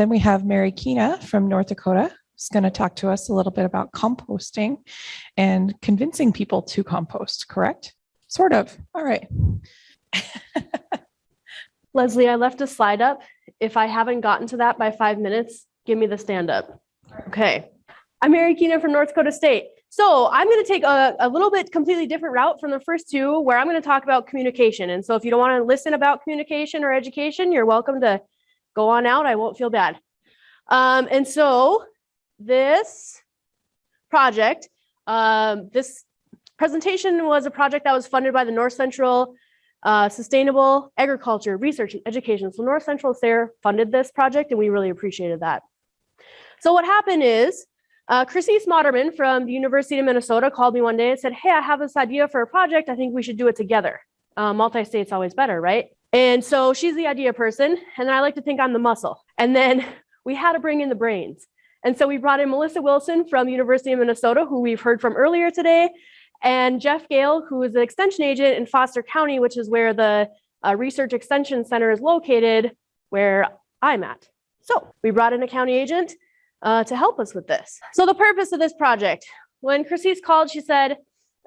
then we have Mary Keena from North Dakota. who's going to talk to us a little bit about composting and convincing people to compost, correct? Sort of. All right. Leslie, I left a slide up. If I haven't gotten to that by five minutes, give me the stand up. Okay. I'm Mary Keenan from North Dakota State. So I'm going to take a, a little bit completely different route from the first two where I'm going to talk about communication. And so if you don't want to listen about communication or education, you're welcome to go on out. I won't feel bad. Um, and so this project, um, this presentation was a project that was funded by the North Central uh, Sustainable Agriculture Research and Education. So North Central SARE funded this project and we really appreciated that. So what happened is uh, Chryseis Modderman from the University of Minnesota called me one day and said, hey, I have this idea for a project. I think we should do it together. Uh, Multi-state's always better, right? And so she's the idea person. And I like to think I'm the muscle. And then we had to bring in the brains. And so we brought in Melissa Wilson from University of Minnesota, who we've heard from earlier today, and Jeff Gale, who is an extension agent in Foster County, which is where the uh, Research Extension Center is located, where I'm at. So we brought in a county agent uh, to help us with this. So the purpose of this project, when Chryseis called, she said,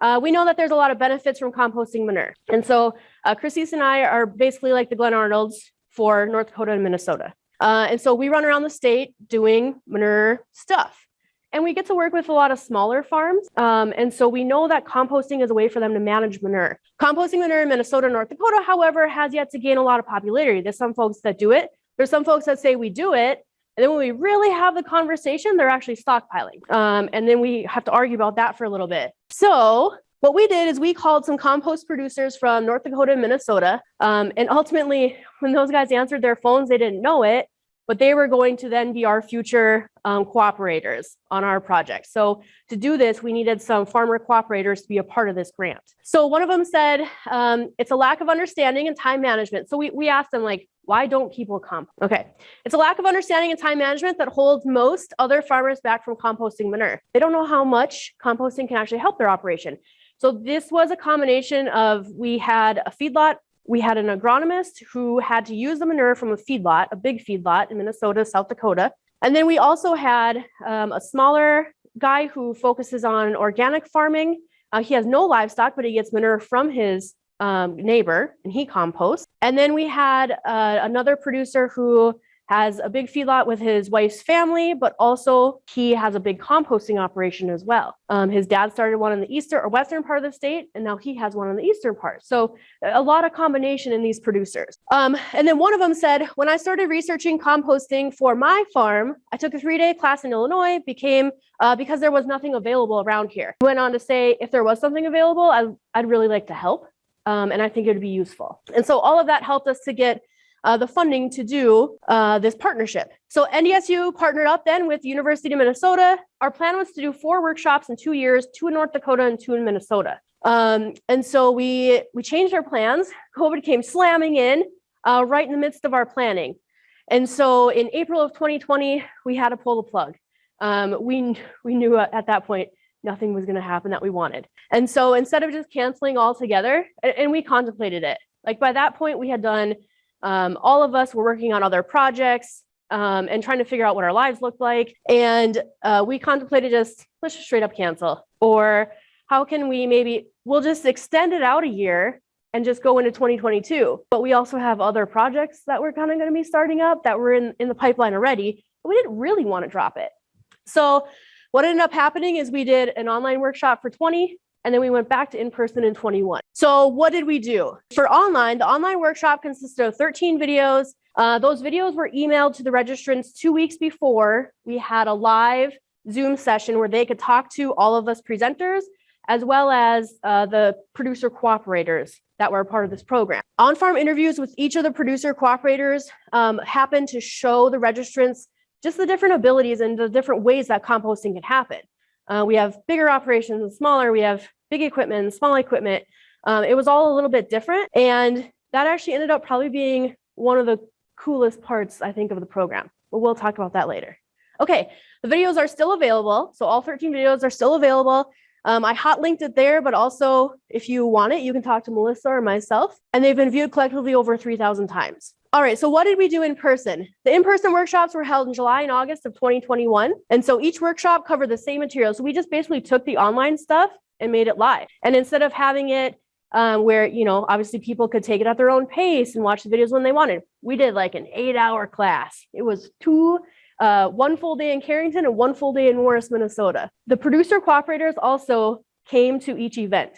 uh, we know that there's a lot of benefits from composting manure. And so uh, and I are basically like the Glen Arnolds for North Dakota and Minnesota. Uh, and so we run around the state doing manure stuff. And we get to work with a lot of smaller farms. Um, and so we know that composting is a way for them to manage manure. Composting manure in Minnesota North Dakota, however, has yet to gain a lot of popularity. There's some folks that do it. There's some folks that say we do it. And then when we really have the conversation, they're actually stockpiling. Um, and then we have to argue about that for a little bit. So what we did is we called some compost producers from North Dakota and Minnesota. Um, and ultimately, when those guys answered their phones, they didn't know it but they were going to then be our future um, cooperators on our project. So to do this, we needed some farmer cooperators to be a part of this grant. So one of them said, um, it's a lack of understanding and time management. So we, we asked them like, why don't people come? Okay, it's a lack of understanding and time management that holds most other farmers back from composting manure. They don't know how much composting can actually help their operation. So this was a combination of, we had a feedlot we had an agronomist who had to use the manure from a feedlot, a big feedlot in Minnesota, South Dakota. And then we also had um, a smaller guy who focuses on organic farming. Uh, he has no livestock, but he gets manure from his um, neighbor and he composts. And then we had uh, another producer who has a big feedlot with his wife's family, but also he has a big composting operation as well. Um, his dad started one in the eastern or western part of the state, and now he has one in the eastern part. So a lot of combination in these producers. Um, and then one of them said, when I started researching composting for my farm, I took a three-day class in Illinois, became uh, because there was nothing available around here. Went on to say, if there was something available, I, I'd really like to help. Um, and I think it would be useful. And so all of that helped us to get uh, the funding to do uh, this partnership. So NDSU partnered up then with University of Minnesota. Our plan was to do four workshops in two years, two in North Dakota and two in Minnesota. Um, and so we, we changed our plans. COVID came slamming in uh, right in the midst of our planning. And so in April of 2020, we had to pull the plug. Um, we, we knew at that point nothing was going to happen that we wanted. And so instead of just canceling altogether, and, and we contemplated it, like by that point, we had done um, all of us were working on other projects um, and trying to figure out what our lives looked like. And uh, we contemplated just, let's just straight up cancel. Or how can we maybe, we'll just extend it out a year and just go into 2022. But we also have other projects that we're kind of going to be starting up that were in, in the pipeline already. But we didn't really want to drop it. So what ended up happening is we did an online workshop for 20 and then we went back to in-person in 21. So what did we do? For online, the online workshop consisted of 13 videos. Uh, those videos were emailed to the registrants two weeks before. We had a live Zoom session where they could talk to all of us presenters, as well as uh, the producer cooperators that were a part of this program. On-farm interviews with each of the producer cooperators um, happened to show the registrants just the different abilities and the different ways that composting can happen. Uh, we have bigger operations and smaller. We have big equipment and small equipment. Um, it was all a little bit different. And that actually ended up probably being one of the coolest parts, I think, of the program. But we'll talk about that later. Okay, the videos are still available. So all 13 videos are still available. Um, I hot linked it there, but also if you want it, you can talk to Melissa or myself. And they've been viewed collectively over 3,000 times. All right, so what did we do in person? The in-person workshops were held in July and August of 2021. And so each workshop covered the same material. So we just basically took the online stuff and made it live. And instead of having it um, where, you know, obviously people could take it at their own pace and watch the videos when they wanted, we did like an eight hour class. It was two uh, one full day in Carrington and one full day in Morris, Minnesota. The producer cooperators also came to each event.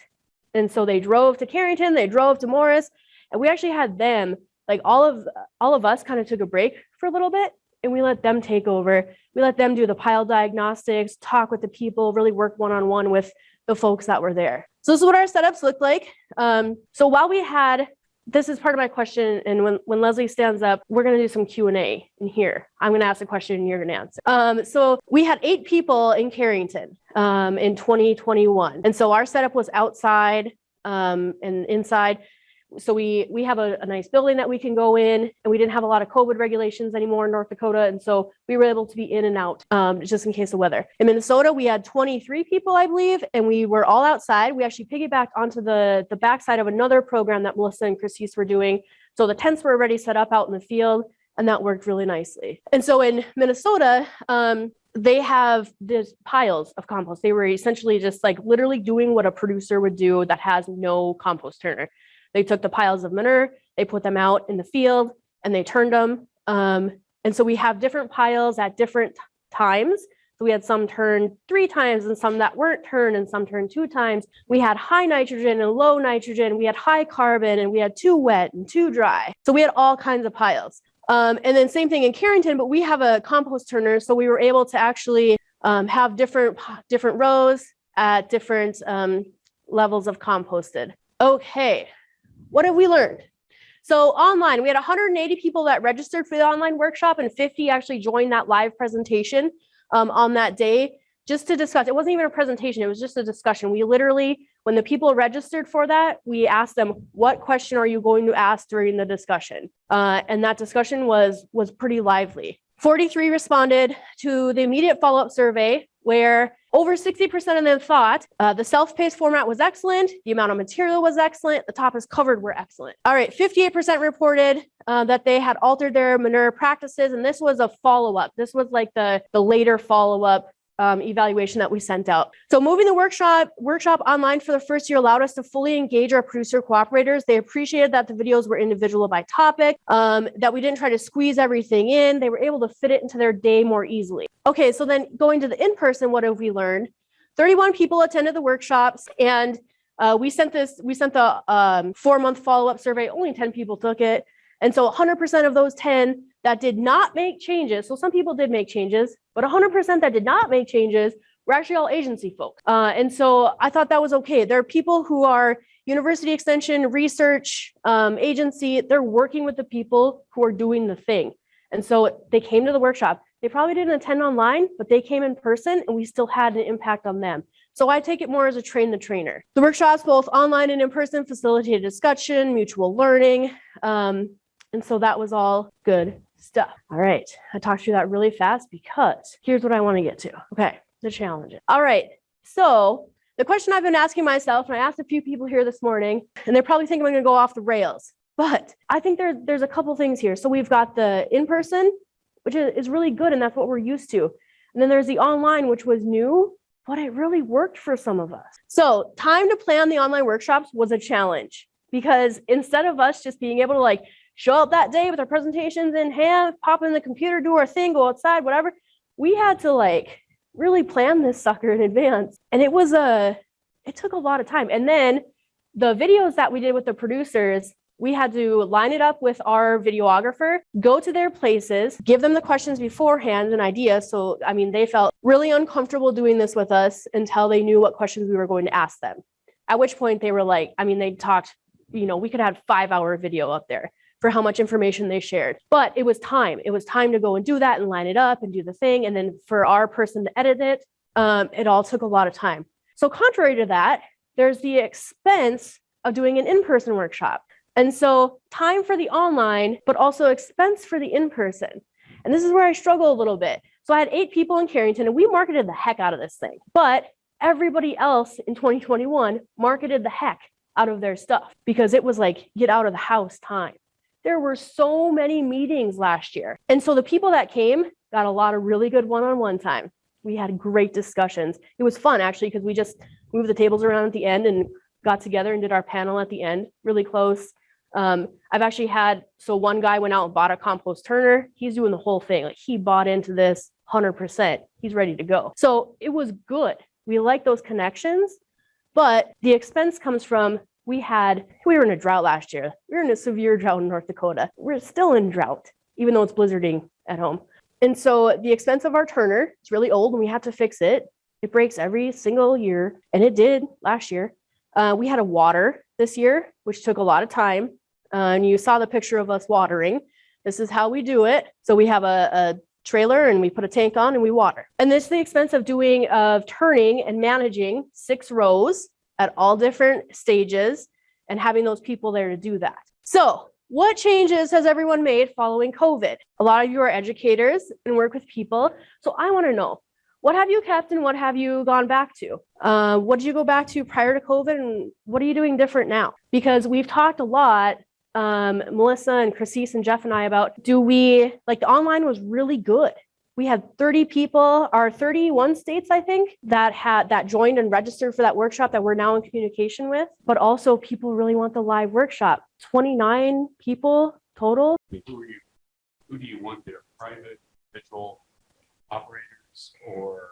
And so they drove to Carrington, they drove to Morris, and we actually had them, like all of all of us kind of took a break for a little bit and we let them take over. We let them do the pile diagnostics, talk with the people, really work one-on-one with the folks that were there. So this is what our setups looked like. Um, so while we had this is part of my question. And when, when Leslie stands up, we're going to do some Q&A in here. I'm going to ask a question and you're going to answer. Um, so we had eight people in Carrington um, in 2021. And so our setup was outside um, and inside. So we we have a, a nice building that we can go in and we didn't have a lot of COVID regulations anymore in North Dakota. And so we were able to be in and out um, just in case of weather. In Minnesota, we had 23 people, I believe, and we were all outside. We actually piggybacked onto the, the backside of another program that Melissa and Christine were doing. So the tents were already set up out in the field and that worked really nicely. And so in Minnesota, um, they have these piles of compost. They were essentially just like literally doing what a producer would do that has no compost turner. They took the piles of manure, they put them out in the field and they turned them. Um, and so we have different piles at different times. So we had some turned three times and some that weren't turned and some turned two times. We had high nitrogen and low nitrogen. We had high carbon and we had too wet and too dry. So we had all kinds of piles. Um, and then same thing in Carrington, but we have a compost turner. So we were able to actually um, have different, different rows at different um, levels of composted. Okay, what have we learned? So online, we had 180 people that registered for the online workshop and 50 actually joined that live presentation um, on that day just to discuss. It wasn't even a presentation, it was just a discussion. We literally, when the people registered for that, we asked them, what question are you going to ask during the discussion? Uh, and that discussion was, was pretty lively. 43 responded to the immediate follow-up survey where over 60% of them thought uh, the self-paced format was excellent, the amount of material was excellent, the topics covered were excellent. All right, 58% reported uh, that they had altered their manure practices, and this was a follow-up. This was like the, the later follow-up um, evaluation that we sent out. So moving the workshop workshop online for the first year allowed us to fully engage our producer cooperators. They appreciated that the videos were individual by topic, um, that we didn't try to squeeze everything in. They were able to fit it into their day more easily. Okay, so then going to the in-person, what have we learned? 31 people attended the workshops and uh, we sent this, we sent the um, four month follow-up survey, only 10 people took it. And so 100% of those 10 that did not make changes, so some people did make changes, but 100% that did not make changes were actually all agency folks. Uh, and so I thought that was okay. There are people who are university extension, research, um, agency, they're working with the people who are doing the thing. And so they came to the workshop. They probably didn't attend online, but they came in person and we still had an impact on them. So I take it more as a train the trainer. The workshops, both online and in person, facilitated discussion, mutual learning. Um, and so that was all good stuff. All right, I talked through that really fast because here's what I want to get to. Okay, the challenges. All right, so the question I've been asking myself, and I asked a few people here this morning, and they're probably thinking I'm going to go off the rails, but I think there, there's a couple things here. So we've got the in-person, which is really good, and that's what we're used to. And then there's the online, which was new, but it really worked for some of us. So time to plan the online workshops was a challenge because instead of us just being able to like show up that day with our presentations in hand, pop in the computer, do our thing, go outside, whatever. We had to like really plan this sucker in advance. And it was a, it took a lot of time. And then the videos that we did with the producers, we had to line it up with our videographer, go to their places, give them the questions beforehand and ideas. So, I mean, they felt really uncomfortable doing this with us until they knew what questions we were going to ask them. At which point they were like, I mean, they talked, you know, we could have five hour video up there for how much information they shared. But it was time. It was time to go and do that and line it up and do the thing. And then for our person to edit it, um, it all took a lot of time. So contrary to that, there's the expense of doing an in-person workshop. And so time for the online, but also expense for the in-person. And this is where I struggle a little bit. So I had eight people in Carrington and we marketed the heck out of this thing. But everybody else in 2021 marketed the heck out of their stuff because it was like get out of the house time There were so many meetings last year. And so the people that came got a lot of really good one-on-one time. We had great discussions. It was fun actually because we just moved the tables around at the end and got together and did our panel at the end, really close. Um, I've actually had, so one guy went out and bought a compost turner. He's doing the whole thing. Like he bought into this 100%. He's ready to go. So it was good. We like those connections, but the expense comes from we had, we were in a drought last year. We were in a severe drought in North Dakota. We're still in drought, even though it's blizzarding at home. And so the expense of our turner, it's really old and we have to fix it. It breaks every single year, and it did last year. Uh, we had a water this year, which took a lot of time. Uh, and you saw the picture of us watering. This is how we do it. So we have a, a trailer and we put a tank on and we water. And this is the expense of doing, of turning and managing six rows at all different stages and having those people there to do that. So what changes has everyone made following COVID? A lot of you are educators and work with people. So I want to know, what have you kept and what have you gone back to? Uh, what did you go back to prior to COVID and what are you doing different now? Because we've talked a lot, um, Melissa and Christine and Jeff and I about, do we, like the online was really good. We had 30 people, or 31 states, I think, that had, that joined and registered for that workshop that we're now in communication with. But also people really want the live workshop. 29 people total. Who are you, who do you want there? Private, individual operators or?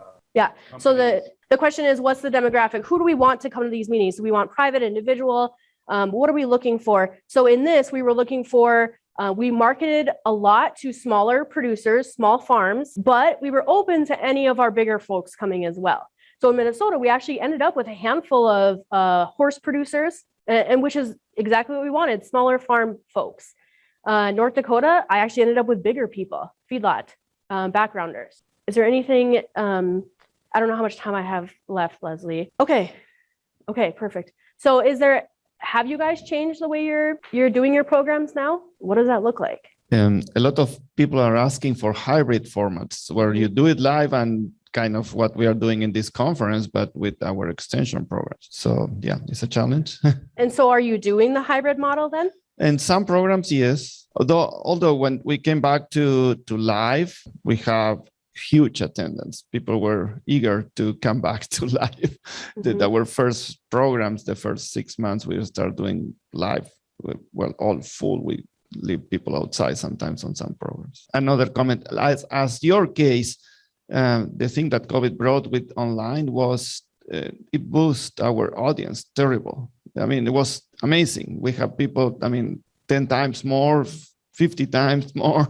uh, Yeah, So the, the question is, what's the demographic? Who do we want to come to these meetings? Do we want private, individual? Um, what are we looking for? So in this, we were looking for, uh, we marketed a lot to smaller producers, small farms, but we were open to any of our bigger folks coming as well. So in Minnesota, we actually ended up with a handful of uh, horse producers, a- and, which is exactly what we wanted, smaller farm folks. Uh, North Dakota, I actually ended up with bigger people, feedlot um, backgrounders. Is there anything, um, I don't know how much time I have left, Leslie. Okay. Okay, perfect. So is there, have you guys changed the way you're, you're doing your programs now? What does that look like? Um, a lot of people are asking for hybrid formats where you do it live and kind of what we are doing in this conference, but with our extension programs. So yeah, it's a challenge. And so are you doing the hybrid model then? In some programs, yes. Although, although when we came back to, to live, we have huge attendance. People were eager to come back to live. The- Mhm. Our first programs, the first six months, we start doing live. we- Well, all full. We leave people outside sometimes on some programs. Another comment, as, as your case, um, the thing that COVID brought with online was uh, it boosted our audience terrible. I mean, it was amazing. We have people, I mean, 10 times more, 50 times more,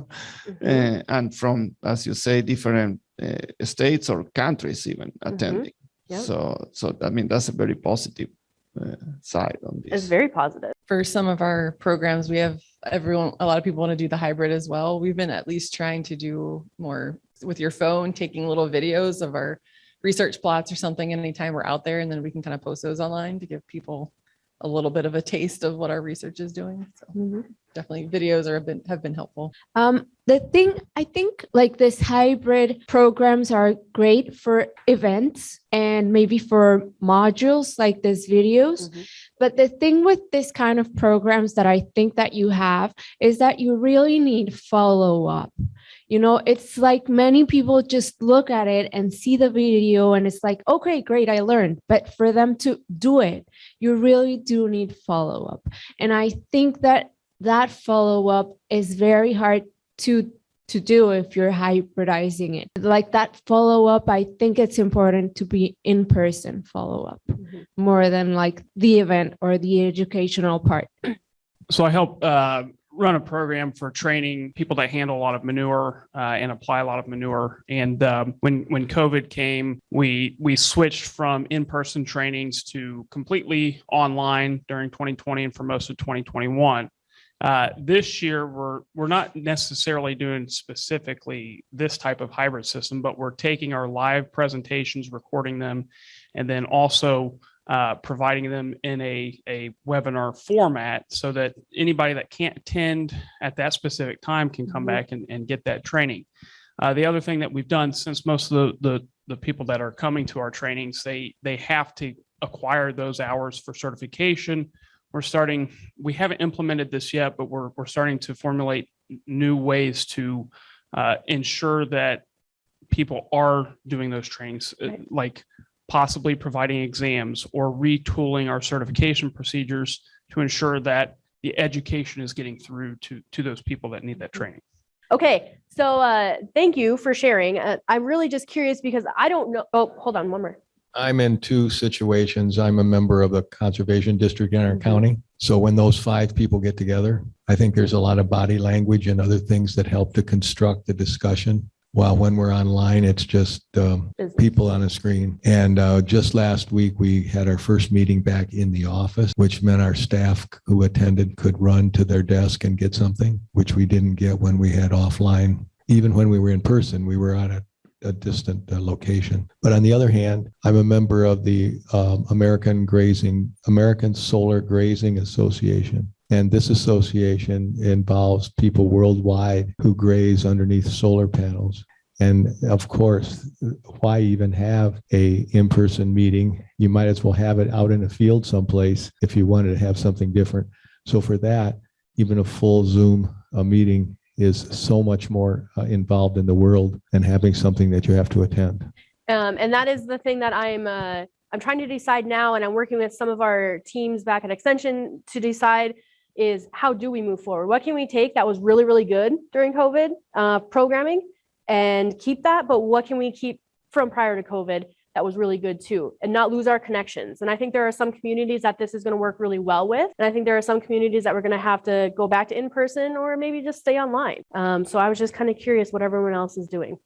Mhm. uh, and from, as you say, different uh, states or countries even attending. Yep. So, so I mean, that's a very positive uh, side on this. It's very positive. for some of our programs, we have everyone, a lot of people want to do the hybrid as well. We've been at least trying to do more with your phone, taking little videos of our research plots or something anytime we're out there, and then we can kind of post those online to give people a little bit of a taste of what our research is doing. So definitely videos are have been, have been helpful. Um, the thing, I think like this hybrid programs are great for events and maybe for modules like these videos. Mhm. But the thing with this kind of programs that I think that you have is that you really need follow up. You know, it's like many people just look at it and see the video and it's like, okay, great, I learned. But for them to do it, you really do need follow up. And I think that that follow up is very hard to to do if you're hybridizing it like that follow up i think it's important to be in person follow up Mhm. more than like the event or the educational part So I help uh, run a program for training people that handle a lot of manure uh, and apply a lot of manure. And um, when when COVID came, we we switched from in person trainings to completely online during 2020 and for most of 2021. Uh, this year, we're we're not necessarily doing specifically this type of hybrid system, but we're taking our live presentations, recording them, and then also uh, providing them in a, a webinar format so that anybody that can't attend at that specific time can come Mhm. back and, and get that training. Uh, the other thing that we've done since most of the, the, the people that are coming to our trainings, they, they have to acquire those hours for certification we're starting, we haven't implemented this yet, but we're, we're starting to formulate new ways to uh, ensure that people are doing those trainings, uh, Right. like possibly providing exams or retooling our certification procedures to ensure that the education is getting through to, to those people that need that training. Okay, so uh, thank you for sharing. Uh, I'm really just curious because I don't know. Oh, hold on, one more. I'm in two situations. I'm a member of the Conservation District in our Mhm. county. So when those five people get together, I think there's a lot of body language and other things that help to construct the discussion. While when we're online, it's just um, people on a screen. And uh, just last week, we had our first meeting back in the office, which meant our staff who attended could run to their desk and get something, which we didn't get when we had offline. Even when we were in person, we were on a a distant uh, location. But on the other hand, I'm a member of the um, American Grazing, American Solar Grazing Association. And this association involves people worldwide who graze underneath solar panels. And of course, why even have a in-person meeting? You might as well have it out in a field someplace if you wanted to have something different. So for that, even a full Zoom uh, meeting is so much more uh, involved in the world than having something that you have to attend. Um, and that is the thing that I'm uh, I'm trying to decide now, and I'm working with some of our teams back at Extension to decide is how do we move forward? What can we take that was really really good during COVID uh, programming and keep that, but what can we keep from prior to COVID that was really good too, and not lose our connections? And I think there are some communities that this is going to work really well with, and I think there are some communities that we're going to have to go back to in person or maybe just stay online. Um, so I was just kind of curious what everyone else is doing.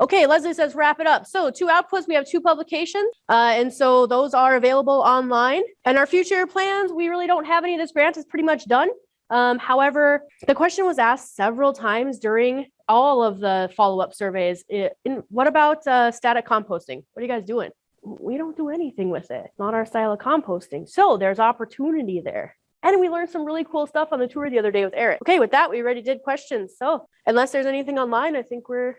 Okay, Leslie says wrap it up. So two outputs, we have two publications. Uh, and so those are available online. And our future plans, we really don't have any of this grant is pretty much done. Um, however, the question was asked several times during all of the follow-up surveys. I- in, what about uh, static composting? What are you guys doing? We don't do anything with it. Not our style of composting. So there's opportunity there. And we learned some really cool stuff on the tour the other day with Eric. Okay, with that, we already did questions. So unless there's anything online, I think we're